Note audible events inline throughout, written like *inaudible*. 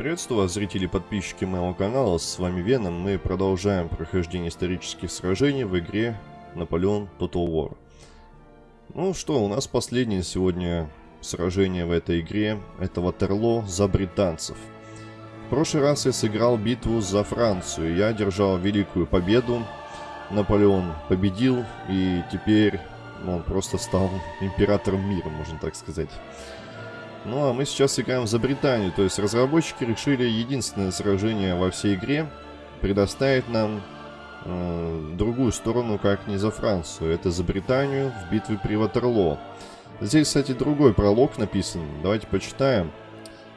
Приветствую вас, зрители и подписчики моего канала, с вами Веном. Мы продолжаем прохождение исторических сражений в игре Наполеон Total War. Ну что, у нас последнее сегодня сражение в этой игре. Это Ватерло за британцев. В прошлый раз я сыграл битву за Францию. Я одержал великую победу. Наполеон победил, и теперь он просто стал императором мира, можно так сказать. Ну а мы сейчас играем за Британию, то есть разработчики решили единственное сражение во всей игре предоставить нам э, другую сторону, как не за Францию. Это за Британию в битве при Ватерлоо. Здесь, кстати, другой пролог написан. Давайте почитаем.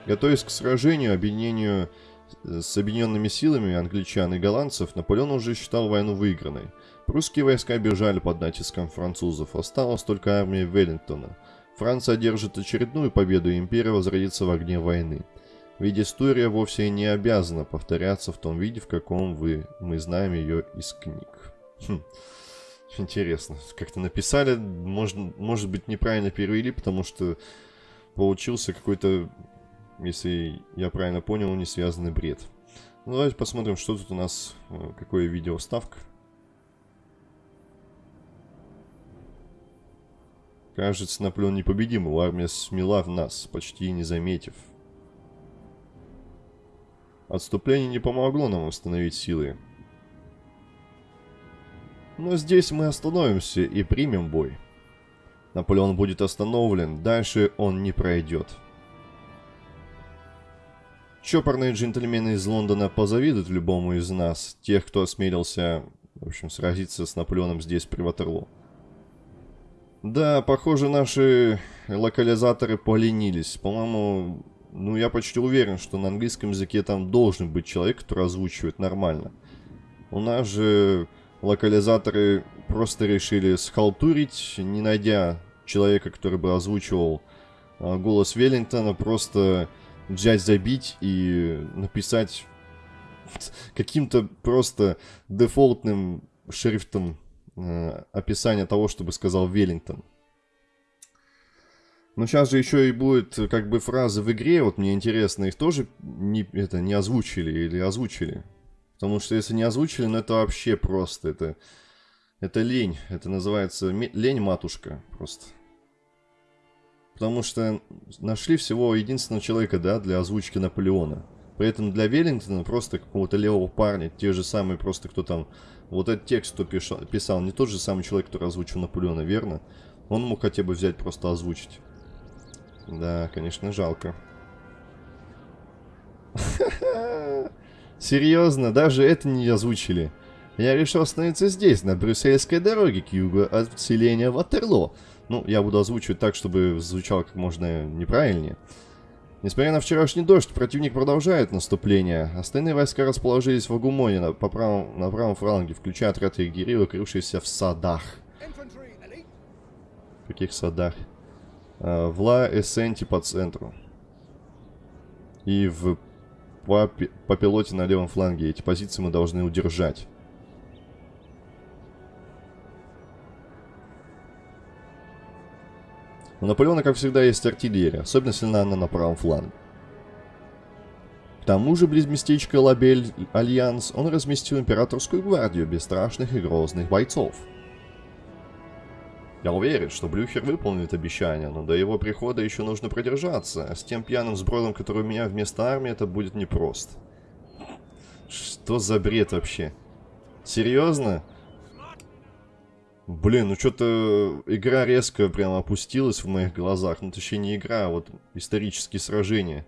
Готовясь к сражению, объединению с объединенными силами англичан и голландцев, Наполеон уже считал войну выигранной. Прусские войска бежали под натиском французов, осталась только армия Веллингтона – Франция одержит очередную победу, и империя возродится в огне войны. Ведь история вовсе не обязана повторяться в том виде, в каком вы, мы знаем ее из книг. Хм. Интересно, как-то написали, может, может быть неправильно перевели, потому что получился какой-то, если я правильно понял, не связанный бред. Ну, давайте посмотрим, что тут у нас, э, какое видео вставка. Кажется, Наполеон непобедим, его армия смела в нас, почти не заметив. Отступление не помогло нам восстановить силы. Но здесь мы остановимся и примем бой. Наполеон будет остановлен, дальше он не пройдет. Чопорные джентльмены из Лондона позавидуют любому из нас, тех, кто осмелился, в общем, сразиться с Наполеоном здесь, при Ватерлоо. Да, похоже, наши локализаторы поленились. По-моему, ну я почти уверен, что на английском языке там должен быть человек, который озвучивает нормально. У нас же локализаторы просто решили схалтурить, не найдя человека, который бы озвучивал а, голос Веллингтона, просто взять, забить и написать *laughs* каким-то просто дефолтным шрифтом описание того, чтобы сказал Веллингтон. Но сейчас же еще и будет как бы фразы в игре, вот мне интересно, их тоже не, это, не озвучили или озвучили. Потому что если не озвучили, ну это вообще просто, это, это лень, это называется лень-матушка просто. Потому что нашли всего единственного человека, да, для озвучки Наполеона. При этом для Веллингтона просто какого-то левого парня, те же самые просто, кто там вот этот текст, кто писал, писал, не тот же самый человек, который озвучил Наполеона, верно? Он мог хотя бы взять, просто озвучить. Да, конечно, жалко. *laughs* Серьезно, даже это не озвучили. Я решил остановиться здесь, на брюссельской дороге к югу от Ватерло. Ну, я буду озвучивать так, чтобы звучало как можно неправильнее. Несмотря на вчерашний дождь, противник продолжает наступление. Остальные войска расположились в Агумоне на, по правом, на правом фланге, включая отряд егерей, укрывшиеся в садах. В каких садах? А, в Ла-Эссенте по центру. И в по, по пилоте на левом фланге. Эти позиции мы должны удержать. У Наполеона, как всегда, есть артиллерия, особенно сильна она на правом фланге. К тому же, близ местечка Ла-Бель-Альянс, он разместил императорскую гвардию бесстрашных и грозных бойцов. Я уверен, что Блюхер выполнит обещание, но до его прихода еще нужно продержаться, а с тем пьяным сбродом, который у меня вместо армии, это будет непросто. Что за бред вообще? Серьезно? Блин, ну что-то игра резко прям опустилась в моих глазах. Ну, точнее, не игра, а вот исторические сражения.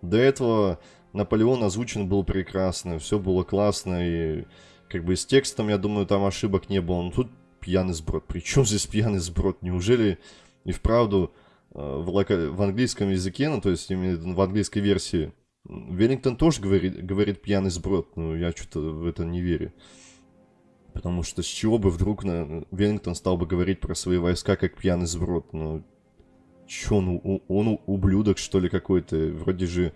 До этого Наполеон озвучен был прекрасно, все было классно, и как бы с текстом, я думаю, там ошибок не было. Но тут пьяный сброд. Причем здесь пьяный сброд? Неужели и вправду э, в, лока... в английском языке, ну, то есть именно в английской версии, Веллингтон тоже говорит, говорит пьяный сброд, но я что-то в это не верю. Потому что с чего бы вдруг на... Веллингтон стал бы говорить про свои войска как пьяный сброд? Ну, чё, он, он ублюдок, что ли, какой-то? Вроде же...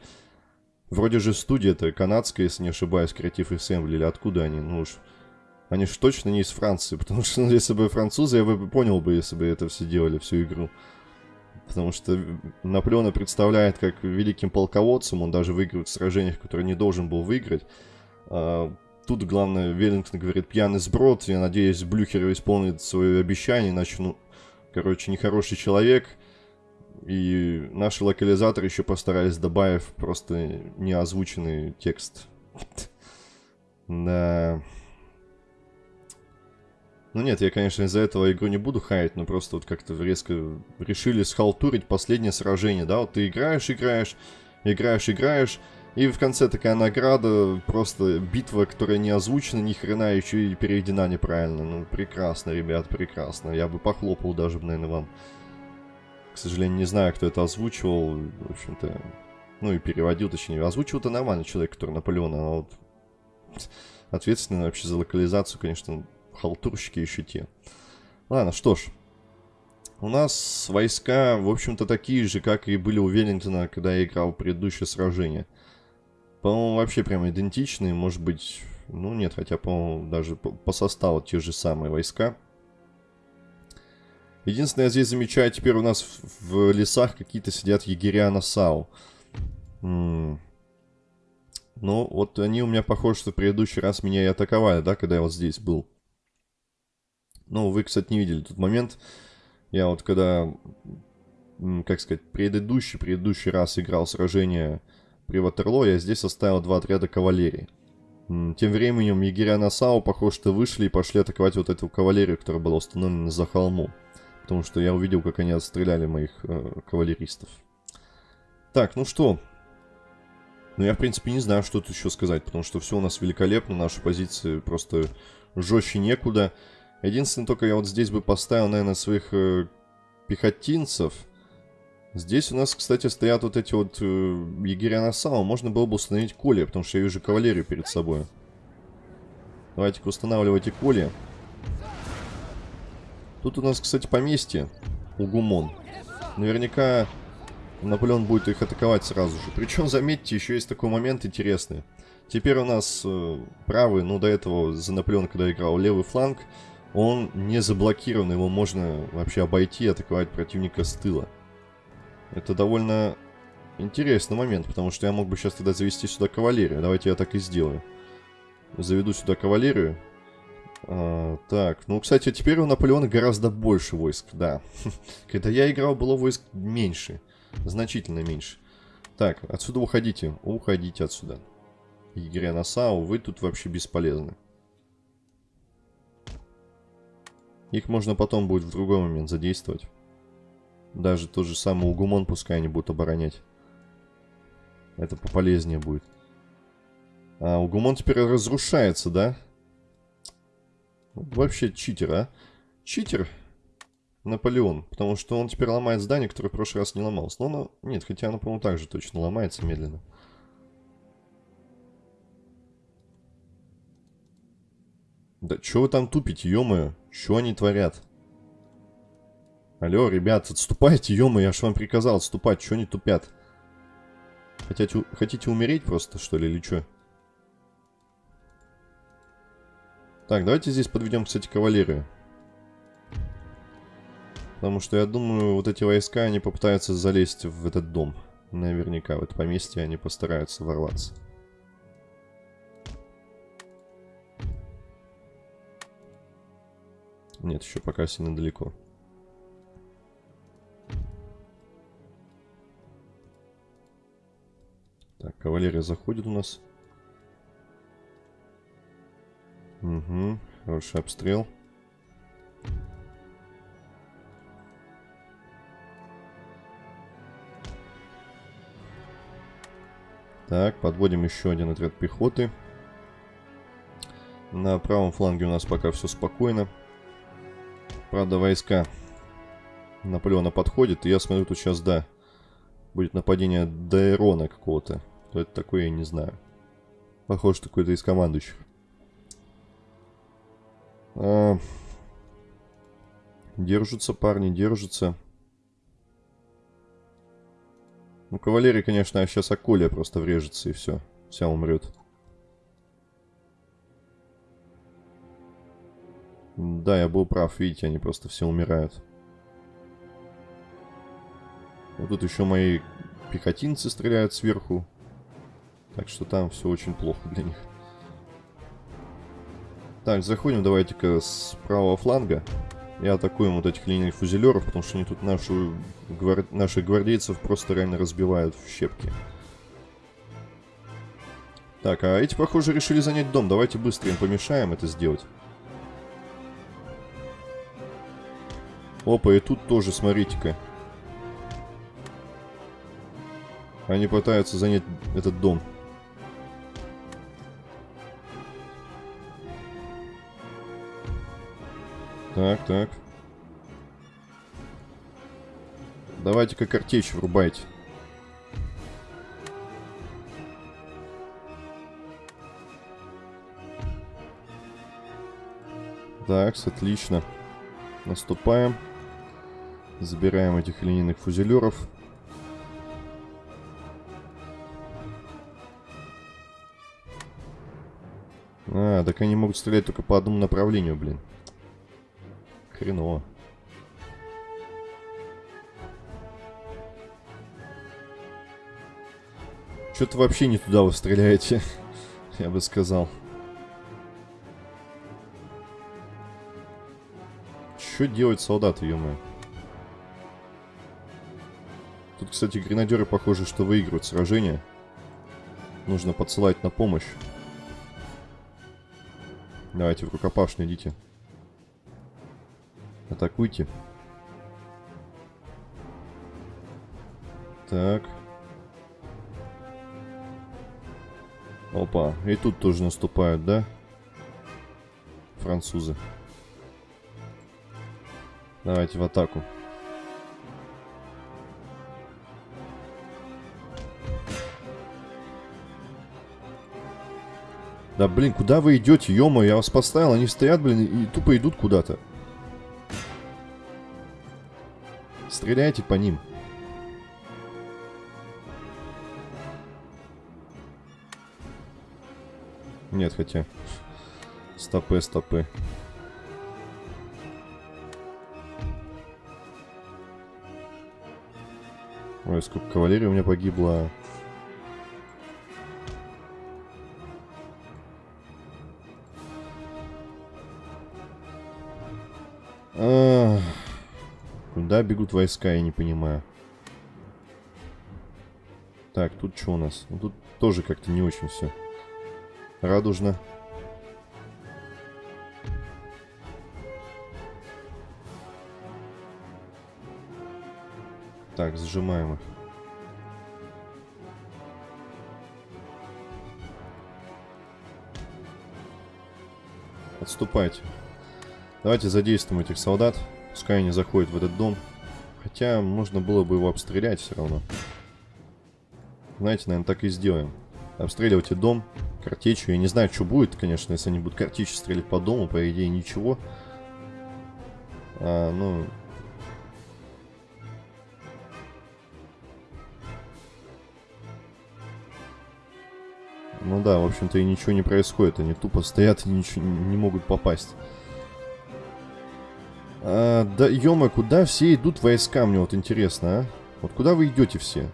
Вроде же студия-то канадская, если не ошибаюсь, Creative Assembly, или откуда они? Ну уж... Они же точно не из Франции, *laughs* потому что ну, если бы французы, я бы понял бы, если бы это все делали, всю игру. Потому что Наполеона представляет как великим полководцем, он даже выигрывает в сражениях, которые не должен был выиграть. А, тут, главное, Веллингтон говорит, пьяный сброд, я надеюсь, Блюхер исполнит свое обещание, иначе, ну, короче, нехороший человек. И наши локализаторы еще постарались добавив просто неозвученный текст. *laughs* Да... Ну нет, я, конечно, из-за этого игру не буду хаять, но просто вот как-то резко решили схалтурить последнее сражение, да? Вот ты играешь, играешь, играешь, играешь, и в конце такая награда, просто битва, которая не озвучена, ни хрена еще и переведена неправильно. Ну, прекрасно, ребят, прекрасно. Я бы похлопал даже, наверное, вам. К сожалению, не знаю, кто это озвучивал. В общем-то, ну и переводил, точнее. Озвучивал-то нормальный человек, который Наполеона, а вот ответственный вообще за локализацию, конечно, халтурщики еще те. Ладно, что ж. У нас войска, в общем-то, такие же, как и были у Веллингтона, когда я играл в предыдущее сражение. По-моему, вообще прям идентичные, может быть... Ну, нет, хотя, по-моему, даже по, составу те же самые войска. Единственное, я здесь замечаю, теперь у нас в, в лесах какие-то сидят егеря на САУ. М -м. Ну, вот они у меня, похоже, что в предыдущий раз меня и атаковали, да, когда я вот здесь был. Ну, вы, кстати, не видели тот момент. Я вот когда, как сказать, предыдущий, предыдущий раз играл сражение при Ватерло, я здесь оставил два отряда кавалерии. Тем временем егеря Насау, похоже, что вышли и пошли атаковать вот эту кавалерию, которая была установлена за холмом. Потому что я увидел, как они отстреляли моих э, кавалеристов. Так, ну что? Ну, я, в принципе, не знаю, что тут еще сказать, потому что все у нас великолепно, наши позиции просто жестче некуда. Единственное, только я вот здесь бы поставил, наверное, своих э, пехотинцев. Здесь у нас, кстати, стоят вот эти вот э, егеря на самом. Можно было бы установить коли, потому что я вижу кавалерию перед собой. Давайте-ка устанавливайте коли. Тут у нас, кстати, поместье. Угумон. Наверняка Наполеон будет их атаковать сразу же. Причем, заметьте, еще есть такой момент интересный. Теперь у нас э, правый, ну до этого за Наполеон, когда играл, левый фланг он не заблокирован, его можно вообще обойти и атаковать противника с тыла. Это довольно интересный момент, потому что я мог бы сейчас тогда завести сюда кавалерию. Давайте я так и сделаю. Заведу сюда кавалерию. А, так, ну, кстати, теперь у Наполеона гораздо больше войск, да. *laughs* Когда я играл, было войск меньше. Значительно меньше. Так, отсюда уходите. Уходите отсюда. Игоря Насау, вы тут вообще бесполезны. Их можно потом будет в другой момент задействовать. Даже тот же самый Угумон пускай они будут оборонять. Это пополезнее будет. А Угумон теперь разрушается, да? Вообще читер, а? Читер Наполеон. Потому что он теперь ломает здание, которое в прошлый раз не ломалось. Но оно... Нет, хотя оно, по-моему, также точно ломается медленно. Да что вы там тупите, ё-моё? Они творят? Алло, ребят, отступайте, ё я ж вам приказал отступать, что они тупят? Хотите, хотите умереть просто, что ли, или что? Так, давайте здесь подведем, кстати, кавалерию. Потому что я думаю, вот эти войска, они попытаются залезть в этот дом. Наверняка, в это поместье они постараются ворваться. Нет, еще пока сильно далеко. Так, кавалерия заходит у нас. Угу, хороший обстрел. Так, подводим еще один отряд пехоты. На правом фланге у нас пока все спокойно. Правда, войска Наполеона подходят, и я смотрю, тут сейчас, да, будет нападение Дайрона какого-то. Кто это такое, я не знаю. Похоже, какой-то из командующих. А... Держатся парни, держатся. Ну, кавалерия, конечно, а сейчас Акулия просто врежется и все. Вся умрет. Да, я был прав, видите, они просто все умирают. Вот тут еще мои пехотинцы стреляют сверху. Так что там все очень плохо для них. Так, заходим давайте-ка с правого фланга. И атакуем вот этих линейных фузелеров, потому что они тут нашу, гвар... наших гвардейцев просто реально разбивают в щепки. Так, а эти, похоже, решили занять дом. Давайте быстро им помешаем это сделать. Опа, и тут тоже, смотрите-ка. Они пытаются занять этот дом. Так, так. Давайте-ка картечь врубайте. Так, отлично. Наступаем. Забираем этих линейных фузелеров. А, так они могут стрелять только по одному направлению, блин. Хреново. Что-то вообще не туда вы стреляете, *laughs* я бы сказал. Что делать солдаты, ё? Тут, кстати, гренадеры похоже, что выигрывают сражение. Нужно подсылать на помощь. Давайте в рукопашную идите. Атакуйте. Так. Опа, и тут тоже наступают, да? Французы. Давайте в атаку. Да блин, куда вы идете, ё я вас поставил, они стоят, блин, и тупо идут куда-то. Стреляйте по ним. Нет, хотя... Стопы, стопы. Ой, сколько кавалерии у меня погибло. Куда бегут войска, я не понимаю. Так, тут что у нас? Ну, тут тоже как-то не очень все. Радужно. Так, сжимаем их. Отступайте. Давайте задействуем этих солдат. Пускай они заходят в этот дом. Хотя можно было бы его обстрелять все равно. Знаете, наверное, так и сделаем. Обстреливайте дом картечью. Я не знаю, что будет, конечно, если они будут картечью стрелять по дому. По идее, ничего. А, ну, Ну да, в общем-то и ничего не происходит. Они тупо стоят и ничего не могут попасть. А, да, ё куда все идут войска, мне вот интересно, а? Вот куда вы идете все?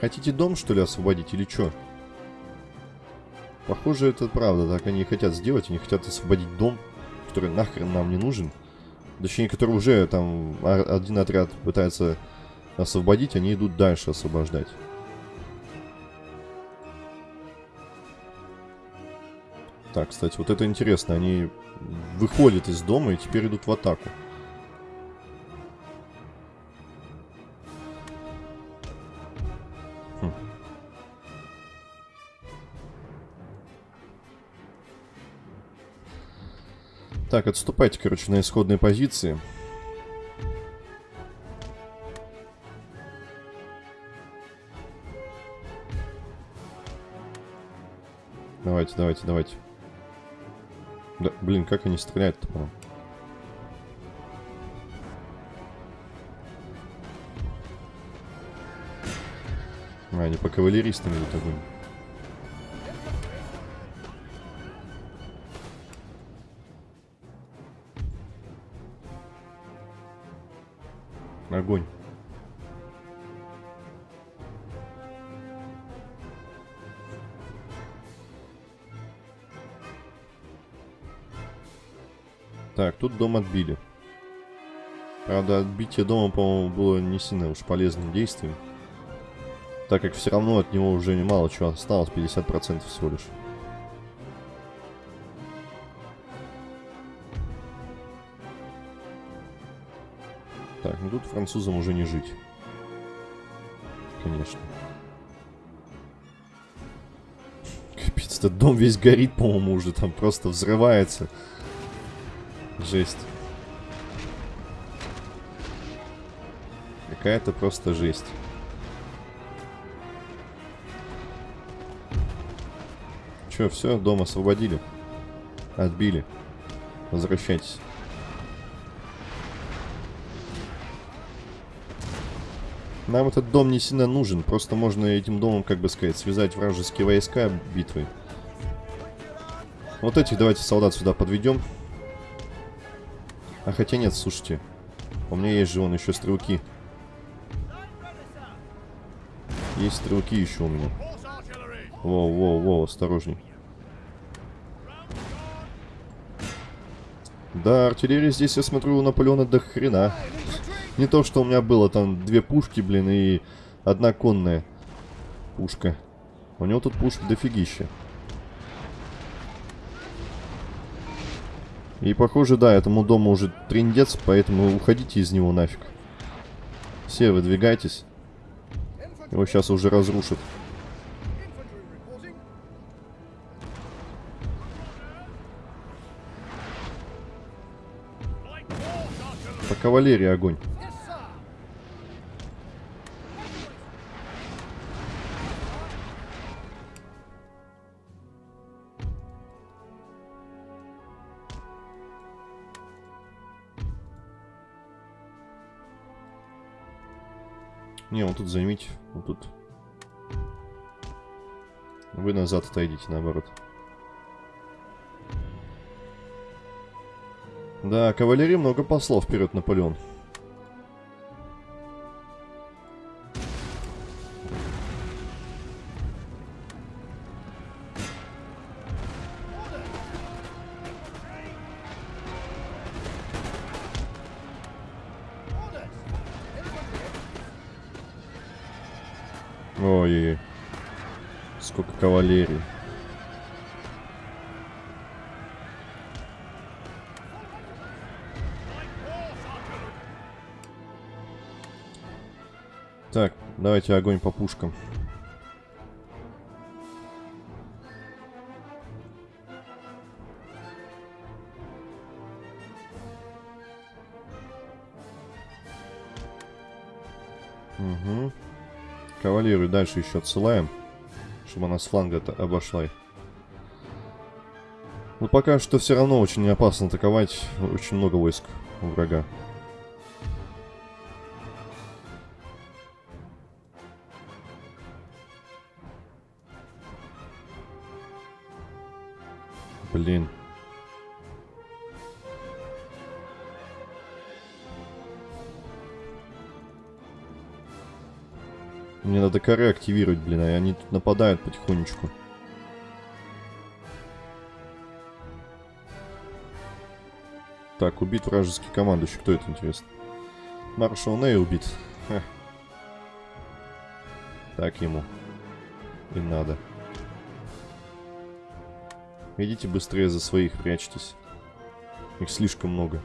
Хотите дом, что ли, освободить или что? Похоже, это правда, так они хотят сделать. Они хотят освободить дом, который нахрен нам не нужен. Точнее, который уже там один отряд пытается освободить, они идут дальше освобождать. Так, кстати, вот это интересно. Они выходят из дома и теперь идут в атаку. Так, отступайте, короче, на исходные позиции. Давайте, давайте, давайте. Да, блин, как они стреляют-то, по А, они по кавалеристам идут огонь. огонь. Так, тут дом отбили. Правда, отбитие дома, по-моему, было не сильно уж полезным действием. Так как все равно от него уже немало чего осталось, 50% всего лишь. Так, ну тут французам уже не жить. Конечно. Капец, этот дом весь горит, по-моему, уже там просто взрывается. Жесть. Какая-то просто жесть. Че, все, дом освободили. Отбили. Возвращайтесь. Нам этот дом не сильно нужен, просто можно этим домом, как бы сказать, связать вражеские войска битвы. Вот этих давайте солдат сюда подведем. А хотя нет, слушайте. У меня есть же вон еще стрелки. Есть стрелки еще у меня. Воу, воу, воу, осторожней. Да, артиллерия здесь, я смотрю, у Наполеона до хрена. Не то, что у меня было там две пушки, блин, и одна конная пушка. У него тут пушки дофигища. И похоже, да, этому дому уже трендец, поэтому уходите из него нафиг. Все, выдвигайтесь. Его сейчас уже разрушат. По кавалерии огонь. Не, вот тут займите. Вот тут. Вы назад отойдите, наоборот. Да, кавалерии много послов вперед, Наполеон. Кавалерии. Так, давайте огонь по пушкам. Угу. Кавалерию дальше еще отсылаем, чтобы она с фланга обошла. Но пока что все равно очень опасно атаковать. Очень много войск у врага. Блин. Коры активировать, блин, а они тут нападают потихонечку. Так, убит вражеский командующий. Кто это, интересно? Маршал Ней убит. Ха. Так ему. И надо. Идите быстрее за своих, прячьтесь. Их слишком много.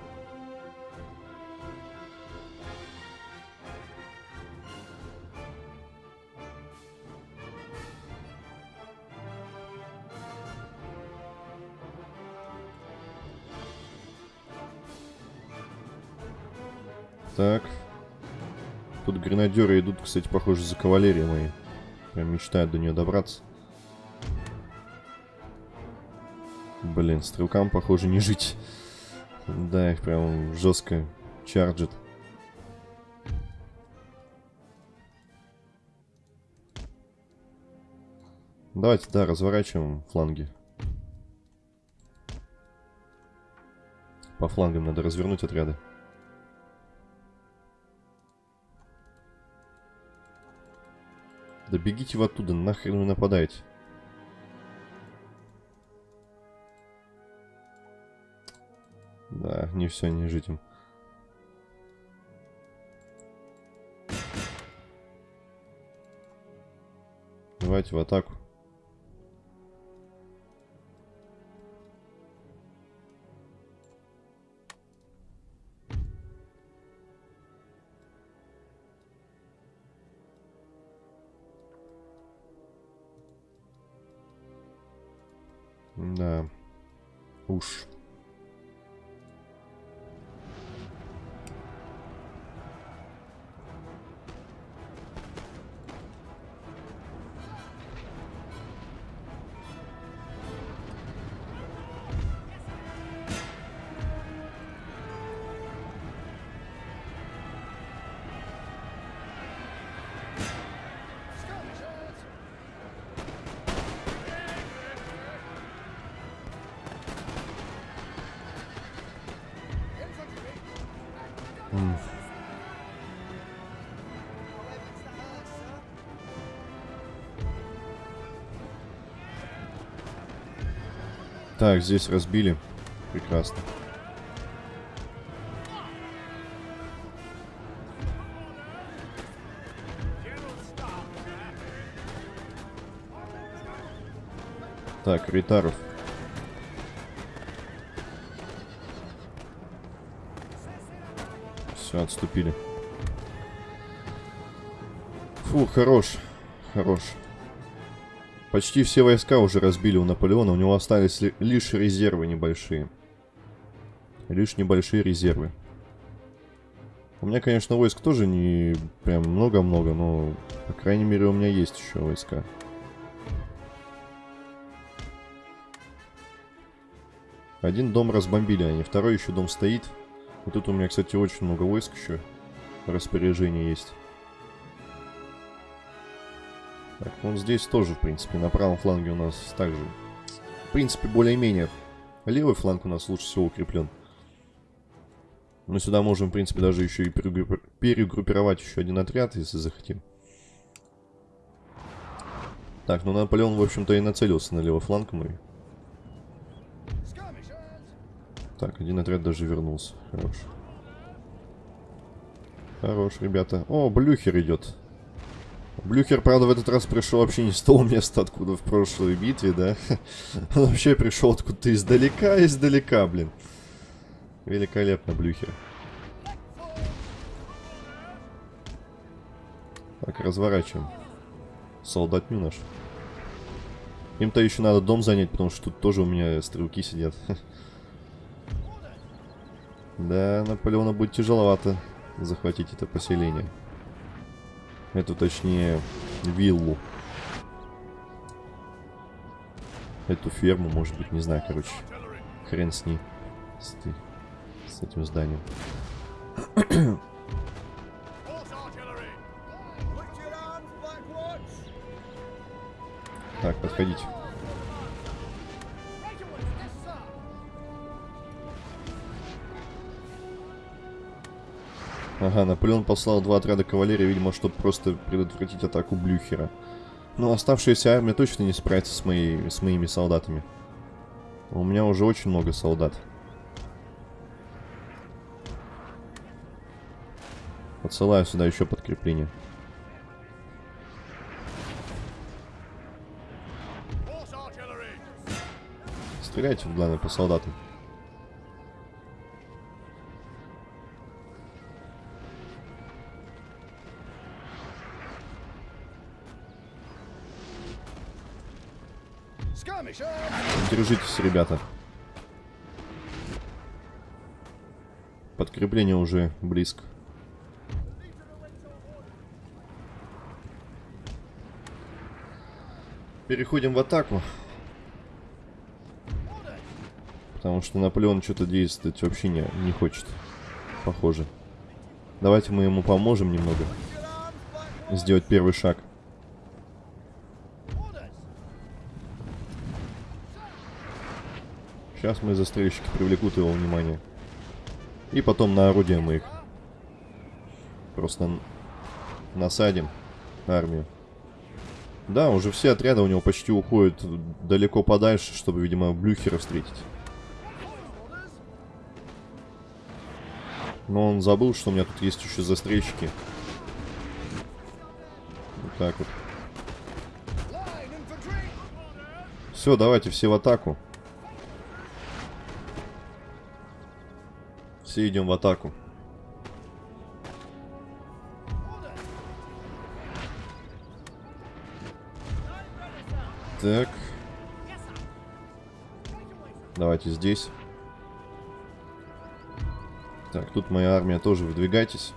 Гренадеры идут, кстати, похоже, за кавалерией моей. Прям мечтают до нее добраться. Блин, стрелкам, похоже, не жить. Да, их прям жестко чарджит. Давайте, да, разворачиваем фланги. По флангам надо развернуть отряды. Бегите вы оттуда, нахрен вы нападаете. Да, не все не жить им. Давайте в атаку. Так, здесь разбили. Прекрасно. Так, Ритаров. Все, отступили. Фу, хорош. Хорош. Почти все войска уже разбили у Наполеона, у него остались ли- лишь резервы небольшие. Лишь небольшие резервы. У меня, конечно, войск тоже не прям много-много, но, по крайней мере, у меня есть еще войска. Один дом разбомбили они, второй еще дом стоит. И тут у меня, кстати, очень много войск еще. Распоряжение есть. Так, ну здесь тоже, в принципе, на правом фланге у нас также. В принципе, более-менее. Левый фланг у нас лучше всего укреплен. Мы сюда можем, в принципе, даже еще и перегруппи- перегруппировать еще один отряд, если захотим. Так, ну Наполеон, в общем-то, и нацелился на левый фланг мой. Так, один отряд даже вернулся. Хорош. Хорош, ребята. О, Блюхер идет. Блюхер, правда, в этот раз пришел вообще не с того места, откуда в прошлой битве, да? *laughs* Он вообще пришел откуда-то издалека, издалека, блин. Великолепно, Блюхер. Так, разворачиваем. Солдатню наш. Им-то еще надо дом занять, потому что тут тоже у меня стрелки сидят. *laughs* Да, Наполеона будет тяжеловато захватить это поселение. Эту, точнее, виллу. Эту ферму, может быть, не знаю, короче. Хрен с ней. С, с этим зданием. Так, подходите. Ага, Наполеон послал два отряда кавалерии, видимо, чтобы просто предотвратить атаку Блюхера. Но оставшаяся армия точно не справится с, моей, с моими солдатами. У меня уже очень много солдат. Отсылаю сюда еще подкрепление. Стреляйте, главное, по солдатам. Держитесь, ребята. Подкрепление уже близко. Переходим в атаку. Потому что Наполеон что-то действовать вообще не, не хочет. Похоже. Давайте мы ему поможем немного. Сделать первый шаг. Сейчас мои застрельщики привлекут его внимание. И потом на орудие мы их просто насадим армию. Да, уже все отряды у него почти уходят далеко подальше, чтобы, видимо, Блюхера встретить. Но он забыл, что у меня тут есть еще застрельщики. Вот так вот. Все, давайте все в атаку. Все идем в атаку. Так. Давайте здесь. Так, тут моя армия тоже выдвигайтесь.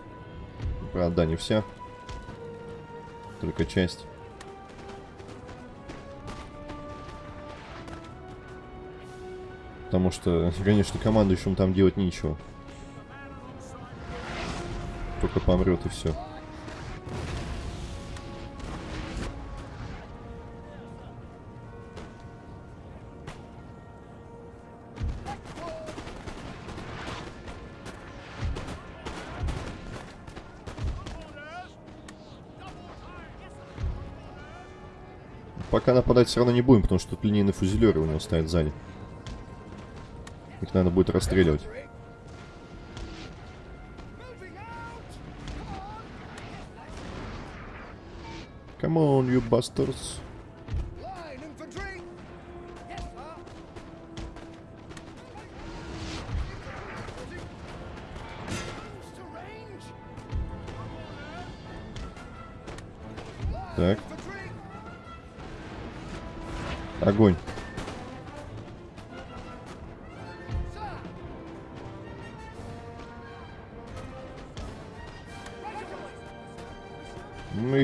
Правда, не вся. Только часть. Потому что, *laughs* конечно, командующим там делать нечего. Только помрет и все. Пока нападать все равно не будем, потому что тут линейные фузелеры у него стоят сзади. Их надо будет расстреливать. Come on, you bastards.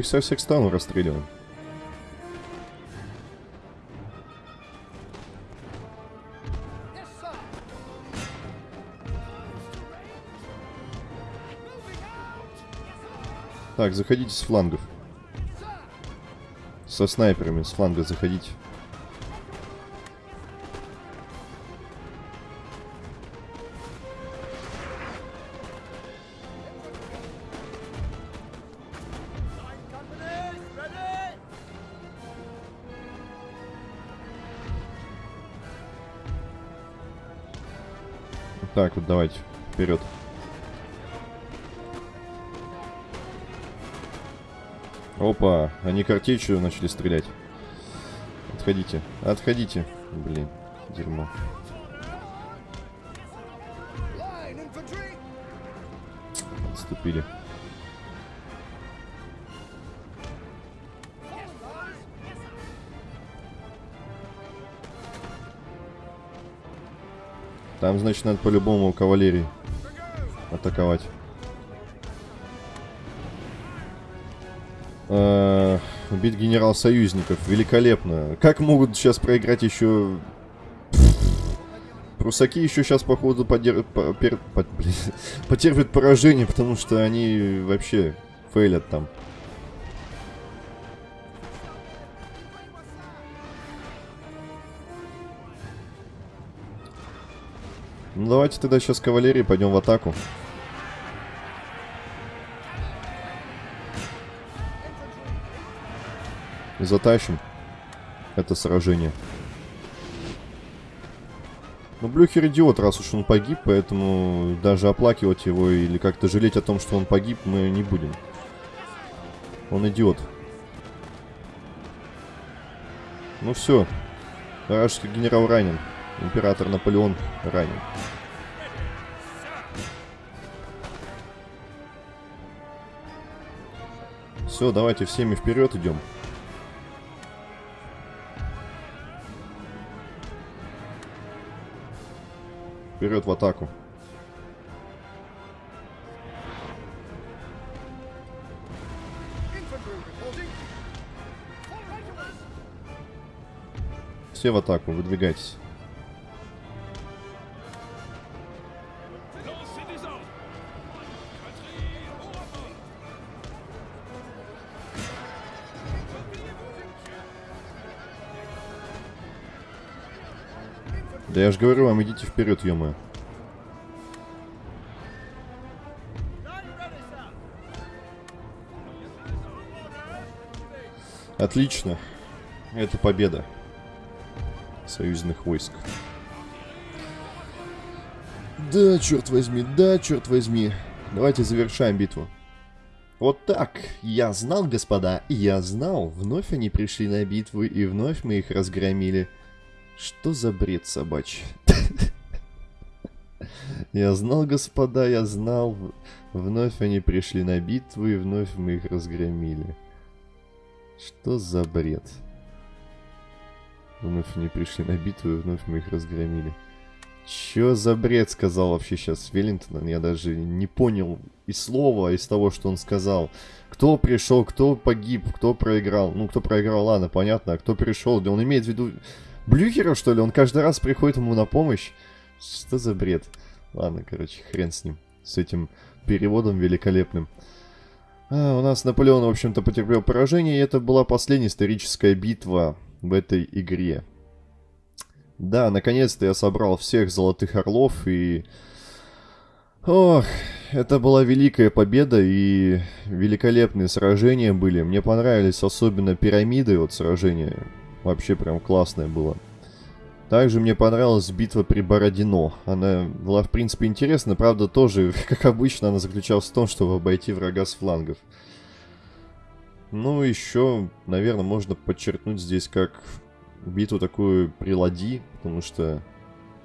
Их со всех сторон расстреливаем. Так, заходите с флангов. Со снайперами с фланга заходите. Так, вот давайте, вперед. Опа, они картечью начали стрелять. Отходите, отходите. Блин, дерьмо. Отступили. Там, значит, надо по-любому кавалерии атаковать. -э убить генерал союзников. Великолепно. Как могут сейчас проиграть еще... Прусаки еще сейчас, походу, подер... *laughs* потерпят поражение, потому что они вообще фейлят там. Ну давайте тогда сейчас кавалерии пойдем в атаку. И затащим это сражение. Ну, Блюхер идиот, раз уж он погиб, поэтому даже оплакивать его или как-то жалеть о том, что он погиб, мы не будем. Он идиот. Ну все. Вражеский генерал ранен. Император Наполеон ранен. Все, давайте всеми вперед идем. Вперед в атаку. Все в атаку, выдвигайтесь. Я же говорю вам, идите вперед, ё Отлично. Это победа союзных войск. Да, черт возьми, да, черт возьми. Давайте завершаем битву. Вот так. Я знал, господа, я знал. Вновь они пришли на битву, и вновь мы их разгромили. Что за бред собачий? *laughs* Я знал, господа, я знал. Вновь они пришли на битву, и вновь мы их разгромили. Что за бред? Вновь они пришли на битву, и вновь мы их разгромили. Чё за бред сказал вообще сейчас Веллингтон? Я даже не понял и слова из того, что он сказал. Кто пришел, кто погиб, кто проиграл. Ну, кто проиграл, ладно, понятно. А кто пришел? Да он имеет в виду Блюхера, что ли? Он каждый раз приходит ему на помощь? Что за бред? Ладно, короче, хрен с ним. С этим переводом великолепным. А, у нас Наполеон, в общем-то, потерпел поражение, и это была последняя историческая битва в этой игре. Да, наконец-то я собрал всех Золотых Орлов, и... Ох, это была великая победа, и великолепные сражения были. Мне понравились особенно пирамиды, вот сражения. Вообще прям классное было. Также мне понравилась битва при Бородино. Она была, в принципе, интересна. Правда, тоже, *laughs* как обычно, она заключалась в том, чтобы обойти врага с флангов. Ну, еще, наверное, можно подчеркнуть здесь как битву такую при Лади, потому что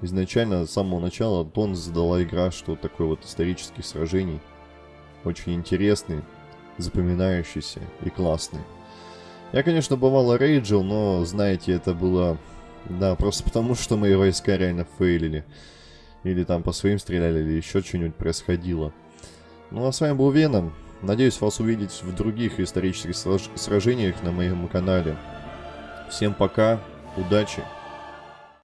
изначально, с самого начала, тон задала игра, что такой вот исторических сражений. Очень интересный, запоминающийся и классный. Я, конечно, бывало рейджил, но, знаете, это было да, просто потому, что мои войска реально фейлили. Или там по своим стреляли, или еще что-нибудь происходило. Ну а с вами был Веном. Надеюсь вас увидеть в других исторических сражениях на моем канале. Всем пока, удачи!